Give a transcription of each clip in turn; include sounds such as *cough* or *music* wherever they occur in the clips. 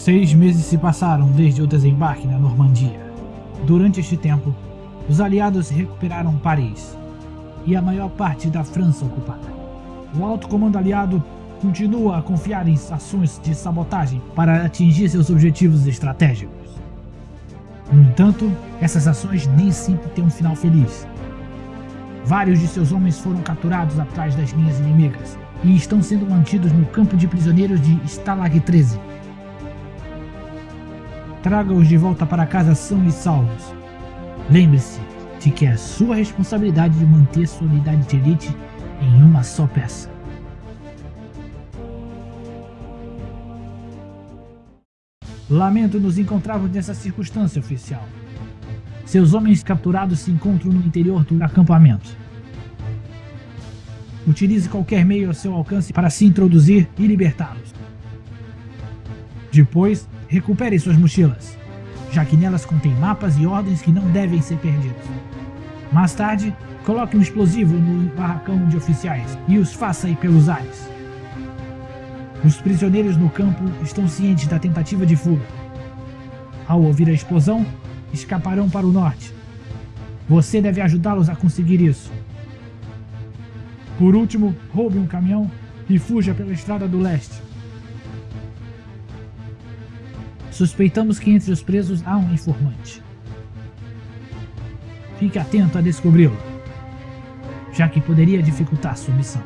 Seis meses se passaram desde o desembarque na Normandia. Durante este tempo, os aliados recuperaram Paris e a maior parte da França ocupada. O alto comando aliado continua a confiar em ações de sabotagem para atingir seus objetivos estratégicos. No entanto, essas ações nem sempre têm um final feliz. Vários de seus homens foram capturados atrás das linhas inimigas e estão sendo mantidos no campo de prisioneiros de Stalag 13. Traga-os de volta para casa são e salvos. Lembre-se de que é sua responsabilidade de manter sua unidade de elite em uma só peça. Lamento nos encontrarmos nessa circunstância, oficial. Seus homens capturados se encontram no interior do acampamento. Utilize qualquer meio ao seu alcance para se introduzir e libertá-los. Depois, recupere suas mochilas, já que nelas contém mapas e ordens que não devem ser perdidos. Mais tarde, coloque um explosivo no barracão de oficiais e os faça ir pelos ares. Os prisioneiros no campo estão cientes da tentativa de fuga. Ao ouvir a explosão, escaparão para o norte. Você deve ajudá-los a conseguir isso. Por último, roube um caminhão e fuja pela estrada do leste. Suspeitamos que entre os presos há um informante. Fique atento a descobri-lo, já que poderia dificultar sua missão.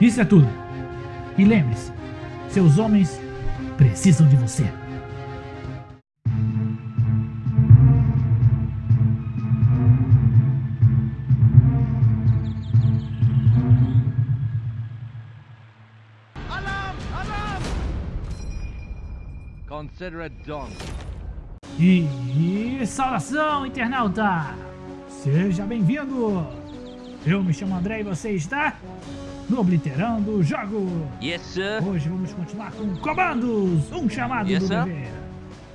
Isso é tudo. E lembre-se, seus homens precisam de você. Consider it done. E, saudação, internauta! Seja bem-vindo! Eu me chamo André e você está no Obliterando o Jogo! Yes, sir. Hoje vamos continuar com comandos, um chamado Yes, do sir. dever.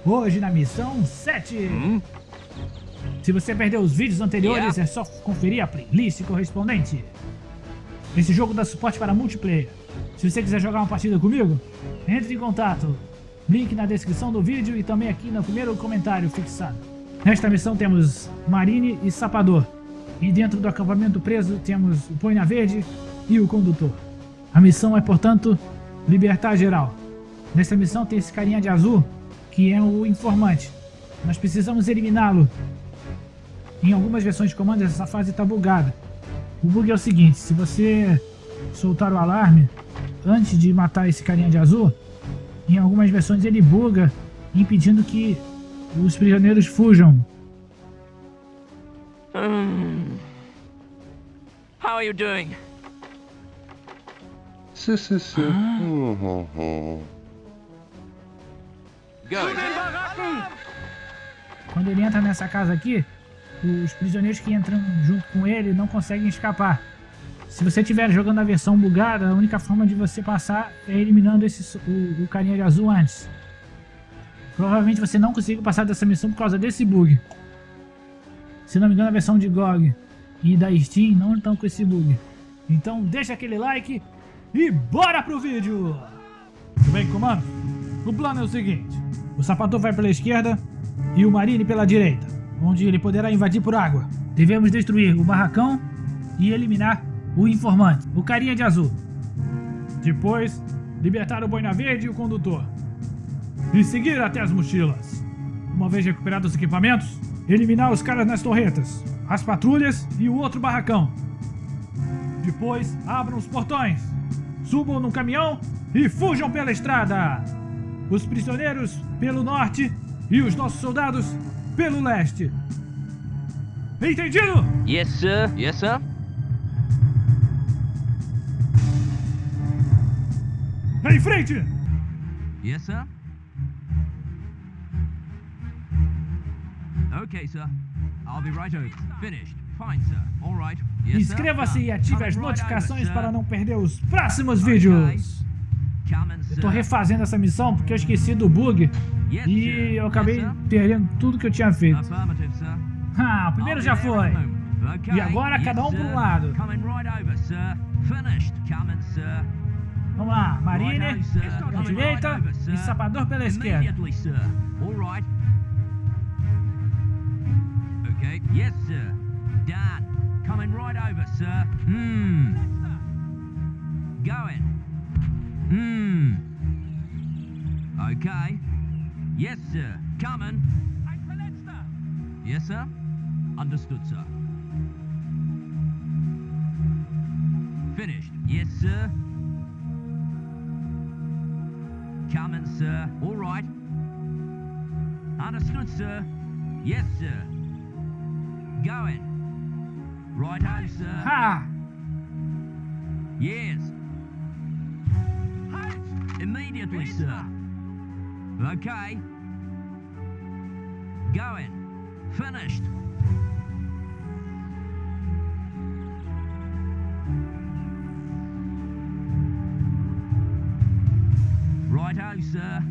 Hoje na missão 7. Hum? Se você perdeu os vídeos anteriores, Yeah. é só conferir a playlist correspondente. Esse jogo dá suporte para multiplayer. Se você quiser jogar uma partida comigo, entre em contato. Link na descrição do vídeo e também aqui no primeiro comentário fixado. Nesta missão temos Marine e Sapador. E dentro do acampamento preso temos o Boina Verde e o Condutor. A missão é, portanto, libertar geral. Nessa missão tem esse carinha de azul, que é o informante. Nós precisamos eliminá-lo. Em algumas versões de comando essa fase está bugada. O bug é o seguinte, se você soltar o alarme antes de matar esse carinha de azul, em algumas versões ele buga, impedindo que os prisioneiros fujam. Hmm. How are you doing? Si, si, si. Hum, hum, hum. Go. Quando ele entra nessa casa aqui, os prisioneiros que entram junto com ele não conseguem escapar. Se você estiver jogando a versão bugada, a única forma de você passar é eliminando esse, o, o carinha de azul antes. Provavelmente você não conseguiu passar dessa missão por causa desse bug. Se não me engano, a versão de GOG e da Steam não estão com esse bug. Então deixa aquele like e bora pro vídeo! Tudo bem, comando? O plano é o seguinte. O sapato vai pela esquerda e o Marine pela direita, onde ele poderá invadir por água. Devemos destruir o barracão e eliminar o informante, o carinha de azul. Depois, libertar o boina verde e o condutor. E seguir até as mochilas. Uma vez recuperados os equipamentos, eliminar os caras nas torretas, as patrulhas e o outro barracão. Depois, abram os portões, subam no caminhão e fujam pela estrada. Os prisioneiros pelo norte e os nossos soldados pelo leste. Entendido? Yes, sir. Yes, sir. Em frente! Yes, sir. Okay, sir. I'll be right over. Finished. Fine, sir. All right. Yes. Inscreva-se e ative as notificações para não perder os próximos vídeos. Eu tô refazendo essa missão porque eu esqueci do bug e eu acabei perdendo tudo que eu tinha feito. Ah, o primeiro já foi. E agora cada um para um sir. lado. Vamos lá, Marine Righto, sir. pela Coming right direita e. Sapador pela esquerda. All right. Okay. Yes, sir. Done. Coming right over, sir. Hmm. Going. Hmm. Okay. Yes, sir. Coming. Yes, sir. Understood, sir. Finished. Yes, sir. Coming, sir. All right. Understood, sir. Yes, sir. Going. Right ho, sir. Ha! Yes. Immediately, sir. Okay. Going. Finished. Ho, sir.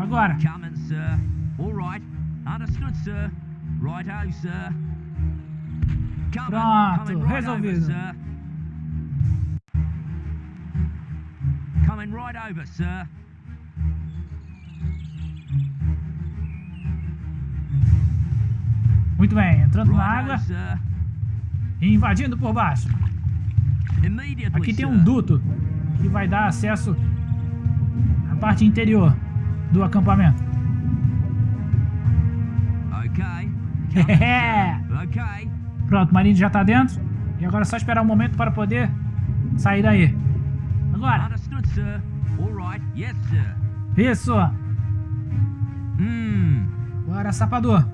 Agora. Coming, sir. All right. Understood, sir. Right ho, sir. Coming. Pronto, Coming right over, resolvido. sir. Coming right over, sir. Muito bem, entrando na Right água ho, sir. e invadindo por baixo. Aqui tem um duto que vai dar acesso à parte interior do acampamento. É. *laughs* Pronto, o Marine já tá dentro. E agora é só esperar um momento para poder sair daí. Agora. Isso. Hmm. Agora, sapador.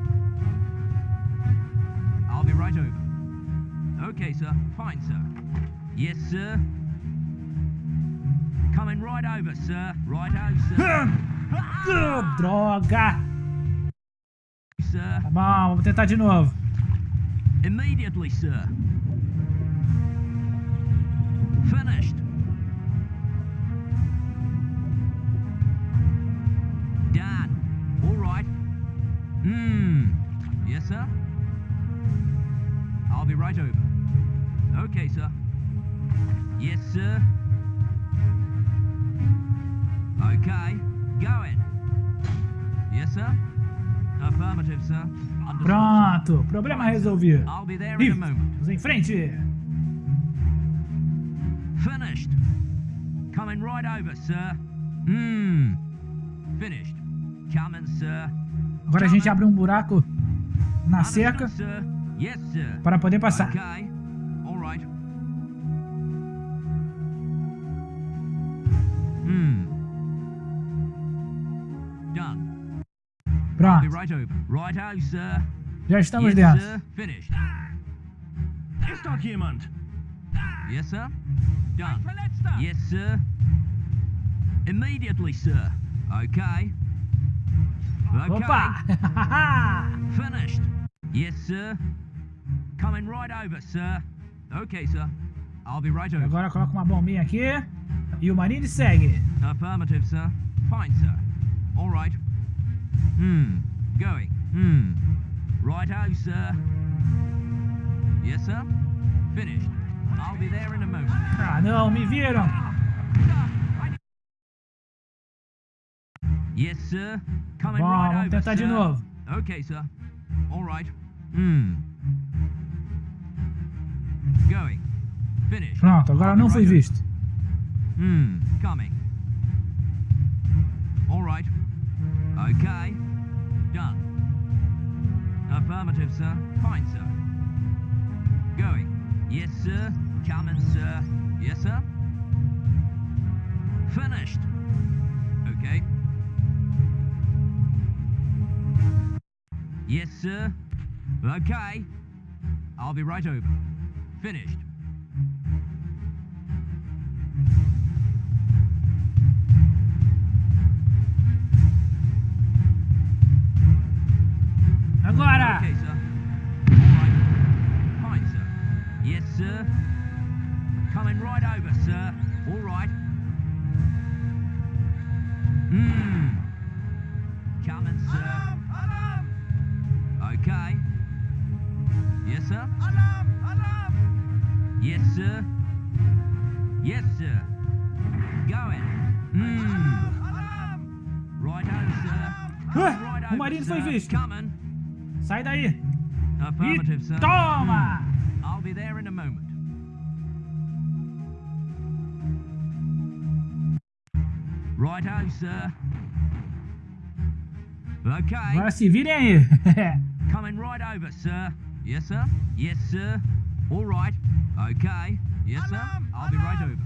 I'll be right over. Okay, sir. Fine, sir. Yes, sir. Coming right over, sir. Right over, sir. Droga. sir. Tá bom, vamos tentar de novo. Immediately, sir. Finished. Done. All right. Hmm. Yes, sir. I'll be right over. Okay, sir. Yes, sir. Okay. Going. Yes, sir. Affirmative, sir. Understood. Pronto, problema resolvido. I'll be there in a moment. vamos em frente. Finished. Coming right over, sir. Hmm. Finished. Coming, sir. Agora a gente abre um buraco na cerca para poder passar. Okay. Hmm. Done. Be Pronto, right over. Righto, sir. já estamos yes, dentro. sir. Finished. Ist dort jemand? Yes, sir. Done. Yes, sir. Immediately, sir. Okay. Okay. Opa! *laughs* Finished. Yes, sir. Coming right over, sir. Okay, sir. I'll be right over. Agora coloca uma bombinha aqui e o Marine segue. Affirmative, sir. Fine, sir. All right. Hmm. Going. Hmm. Righto, sir. Yes, sir. Finished. I'll be there in a moment. Ah, não, me viram. Yes, sir. Coming Bom, right vamos over, tentar de sir. novo. Okay, sir. All right. Hmm. Going. Finished. Pronto, agora I'll não right over. visto. Hmm. Coming. All right. Okay. Done. Affirmative, sir. Fine, sir. Going. Yes, sir. Coming, sir. Yes, sir. Finished. Okay. Yes, sir. Okay. I'll be right over. Finished. Agora! Okay, sir. All right. Fine, sir. Yes, sir. Coming right over, sir. All right. Hmm. Coming, sir. Okay. Yes, sir. Yes, sir. Yes, sir. Going. Hmm. Right on, sir. Ué, Right over, marido foi sir. Coming. Sai daí. Affirmative, sir. toma! I'll be there in a moment. Righto, sir. Okay. Agora se virem aí. Coming right over, sir. Yes, sir. Yes, sir. All right. Okay. Yes, sir. I'll be right over.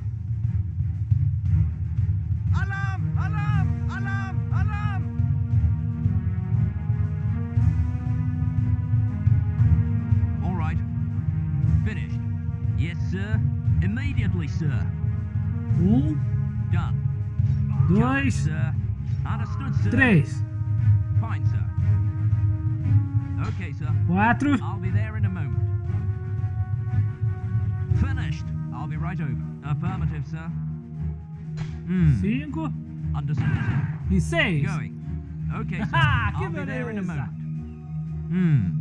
Alarm! Alarm! Alarm! Alarm! Finished. Yes, sir. Immediately, sir. Um, Done. dois, Sir. Understood, sir. três, Fine, sir. Okay, sir. quatro, I'll be there in a moment. Finished. I'll be right over. Affirmative, sir. Hmm. cinco Understood, sir. e seis. Going. Okay, sir. *laughs* Ah, I'll be there in a moment. Hmm.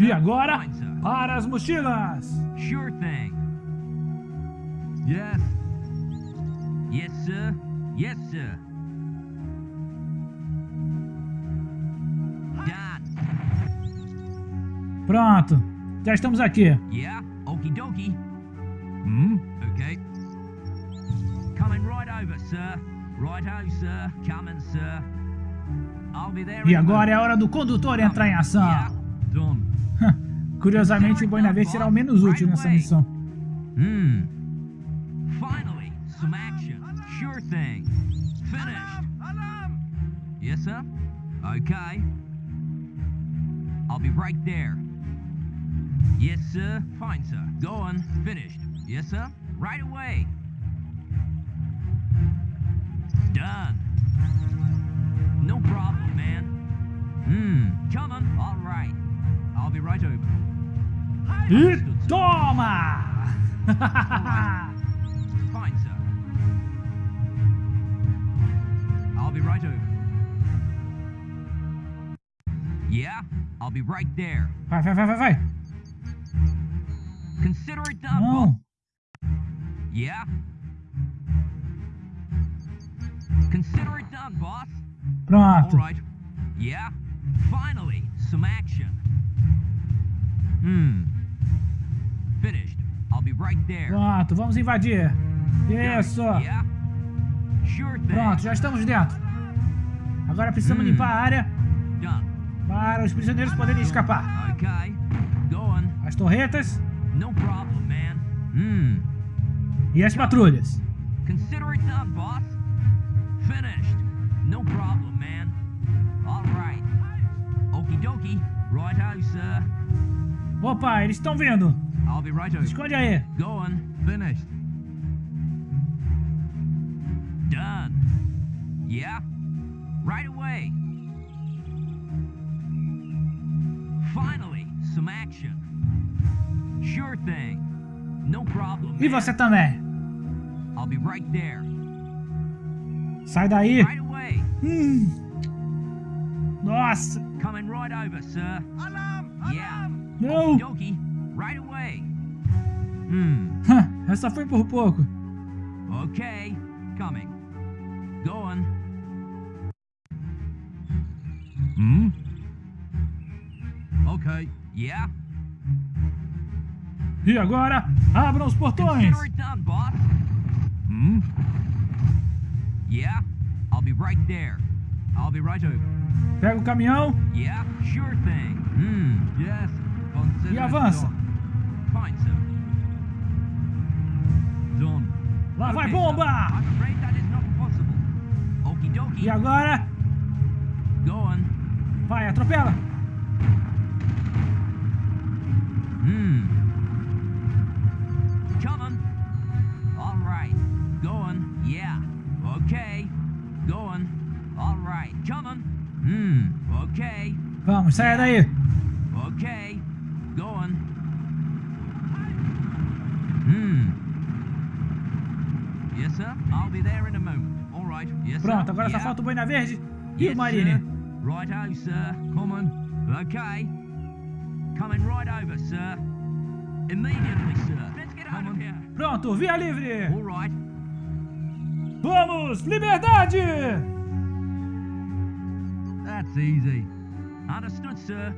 E agora, para as mochilas. Sure thing. Yes. Yes, sir. Yes, sir. Pronto, já estamos aqui. Yeah, okie dokie. Hmm, okay. Coming right over, sir. Righto, sir. Coming, sir. I'll be there E agora é a hora do condutor entrar em ação. Curiosamente, o Boina Verde será o menos útil nessa missão. Finally, some action. Sure thing. Finished. Alarm! Yes, sir? Okay. I'll be right there. Yes, sir. Fine, sir. Go on. Finished. Yes, sir? Right away. Done. No problem, man. Hmm. Coming. All right. I'll be right over. E Understood, *laughs* Fine, sir. I'll be right over. Yeah, I'll be right there. Vai, vai, vai, vai, vai. Consider it done, boss. Não. Yeah? Pronto. All right. Yeah? Finally, some action. Hmm. Finished. I'll be right there. Pronto, vamos invadir. Isso. Yeah? Sure thing. Pronto, já estamos dentro. Agora precisamos Hum. limpar a área Done. para os prisioneiros poderem escapar. Okay. As torretas No problem, man. Hmm. e as patrulhas. Consider it done, boss. Finished. No problem, man. All right. Okie dokie. Righto, sir. Opa, eles estão vindo. I'll be right over. Esconde aí. Go on. Finished. Done. Yeah? Right away. Finally, some action. Sure thing. No problem. E você também. I'll be right there. Sai daí. Right away. Hum. Nossa. Coming right over, sir. Alarm! Yeah. Não. Hmm. Essa foi por pouco. Okay. Coming. Go on. Hmm? Okay. Yeah? E agora, abram os portões. Consider Yeah? I'll be right there. I'll be right over. Pega o caminhão Yeah? Sure thing. Hmm. Yes. E avança. Fine, sir. Done. Lá vai bomba. E agora, Go on. vai, atropela. Hmm. Hmm. Okay. Vamos, saia daí. Okay. Go on. Hmm. Yes, sir. I'll be there in a moment. All right. Yes, Pronto, sir. agora só yeah. falta o boina verde E o Yes, Marine? sir. Righto, sir. Common. Okay. Coming right over, sir. Immediately, sir. Let's get out of here. Pronto, via livre! All right. Vamos, liberdade! Easy. Understood, sir.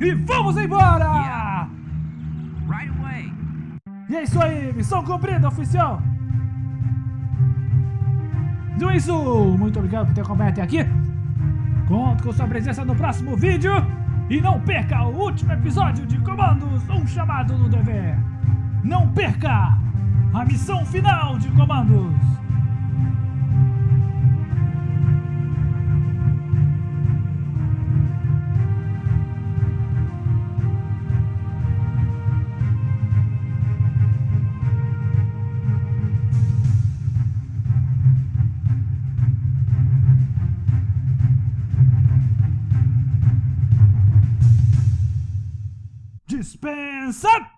E vamos embora! Right away. E é isso aí, missão cumprida, oficial! Então é isso, muito obrigado por ter acompanhado até aqui. Conto com sua presença no próximo vídeo. E não perca o último episódio de Comandos, um chamado no dever. Não perca a missão final de Comandos. son.